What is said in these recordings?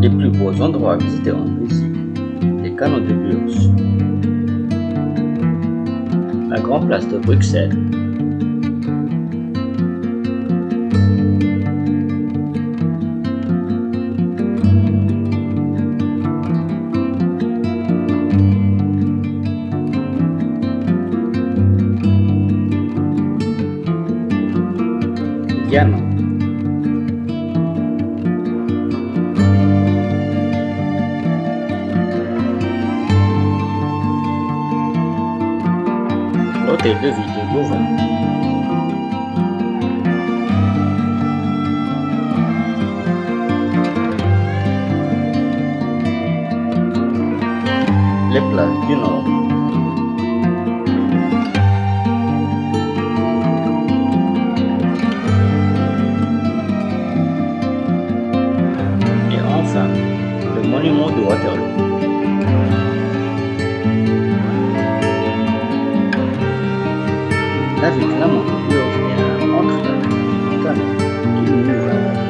Les plus beaux endroits à visiter en Brésil, les canaux de Burs, la grande place de Bruxelles, L'hôtel de ville de Louvain. Les plages du Nord. La flamande de Burs est un la canal qui nous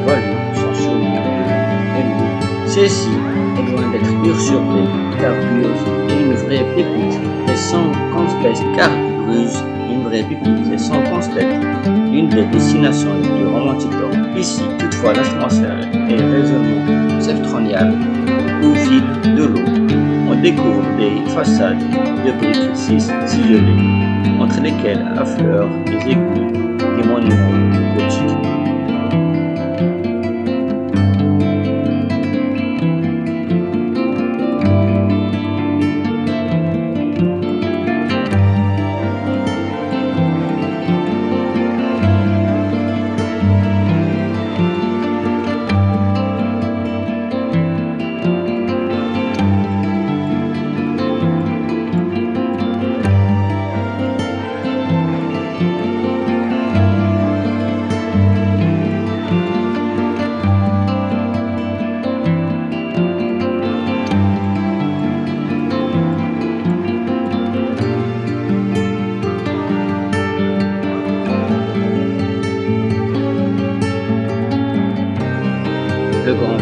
valut son surnom de. Celle-ci est loin d'être usurpée car Burs est une vraie pépite et sans conteste car est une vraie pépite et sans conteste une des destinations romantiques d'Europe. Ici, toutefois, l'atmosphère est résolument septentrionale au fil de l'eau. On découvre des façades de briques ciselées entre lesquelles affleurent des aiguilles des monuments gothiques.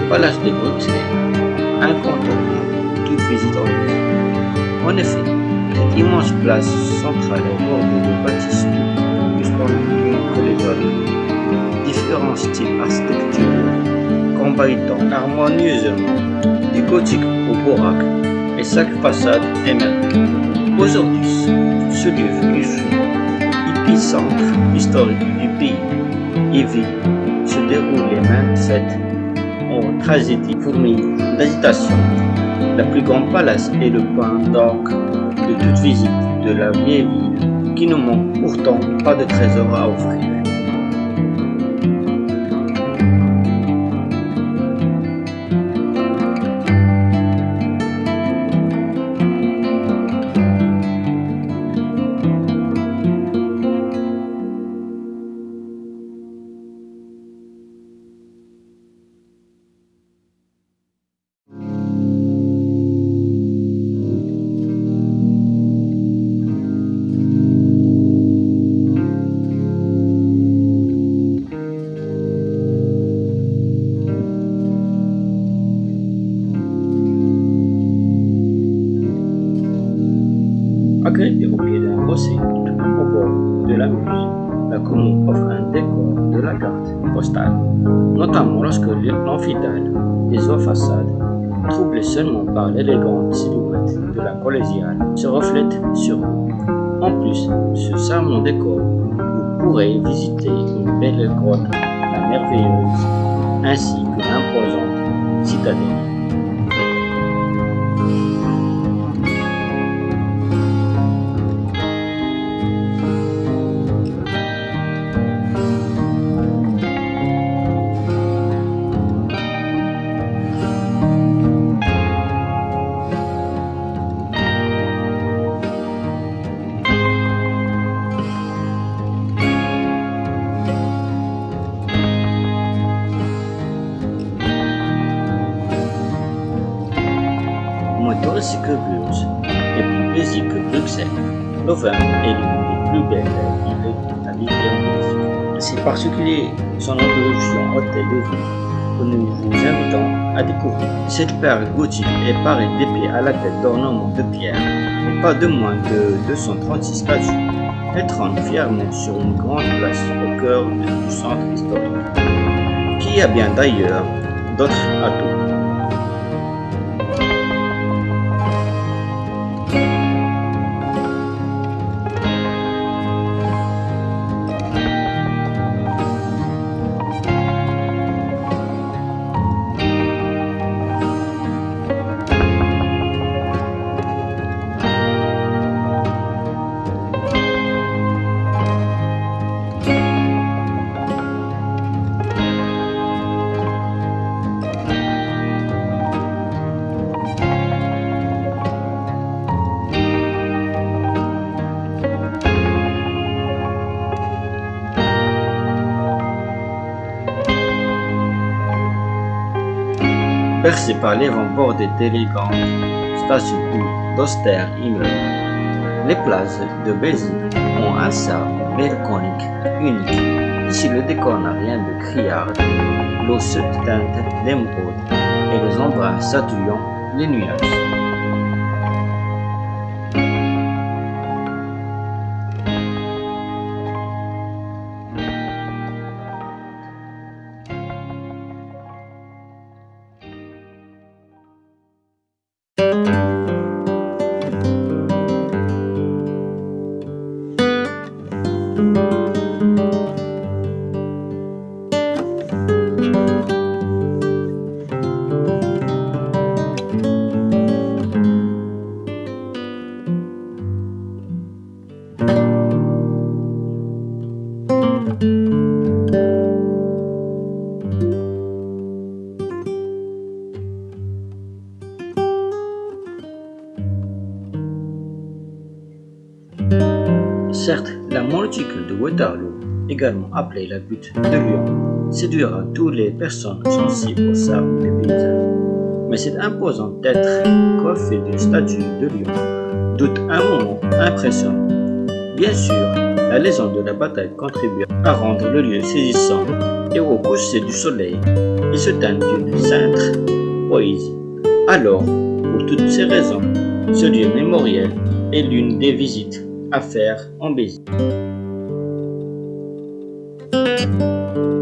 Palace de Bruxelles, incontournable toute visite ville. En effet, cette immense place centrale est bordée de bâtisses plus compliquées que les autres. Différents styles architecturaux combinant harmonieusement du gothique au baroque et chaque façade merveilleuse. Aujourd'hui, ce lieu fut épicentre historique du pays et vit se déroule les 27 en tragédie fournie d'agitation. La plus grande palace est le point d'orgue de toute visite de la vieille ville qui ne manque pourtant pas de trésors à offrir. Au pied d'un rocher au bord de la Meuse, la commune offre un décor de la carte postale, notamment lorsque l'amphithéâtre des hauts façades, troublé seulement par l'élégante silhouette de la collégiale, se reflète sur eux. En plus, ce charmant décor, vous pourrez visiter une belle grotte, la merveilleuse, ainsi que l'imposante citadelle. Que Bruges et plus que Bruxelles. Louvain est l'une des plus belles villes à. C'est particulier son introduction hôtel de ville que nous vous invitons à découvrir. Cette perle gothique est parée d'épées à la tête d'ornements de pierre et pas de moins de 236 statues. Elle trône fièrement sur une grande place au cœur du centre historique, qui a bien d'ailleurs d'autres atouts. Percé par les rangs bordés d'élégantes statues ou d'austères immeubles, les places de Béziers ont un sable mélancolique unique. Ici, le décor n'a rien de criard, l'eau se teinte d'émeraude et les embruns saturent les nuages. La monticule de Waterloo, également appelée la butte de Lyon, séduira toutes les personnes sensibles au sable des paysages. Mais cette imposante tête coiffée d'une statue de lion doute un moment impressionnant. Bien sûr, la légende de la bataille contribue à rendre le lieu saisissant et au coucher du soleil, il se teint d'une sainte poésie. Alors, pour toutes ces raisons, ce lieu mémoriel est l'une des visites à faire en Béziers. Música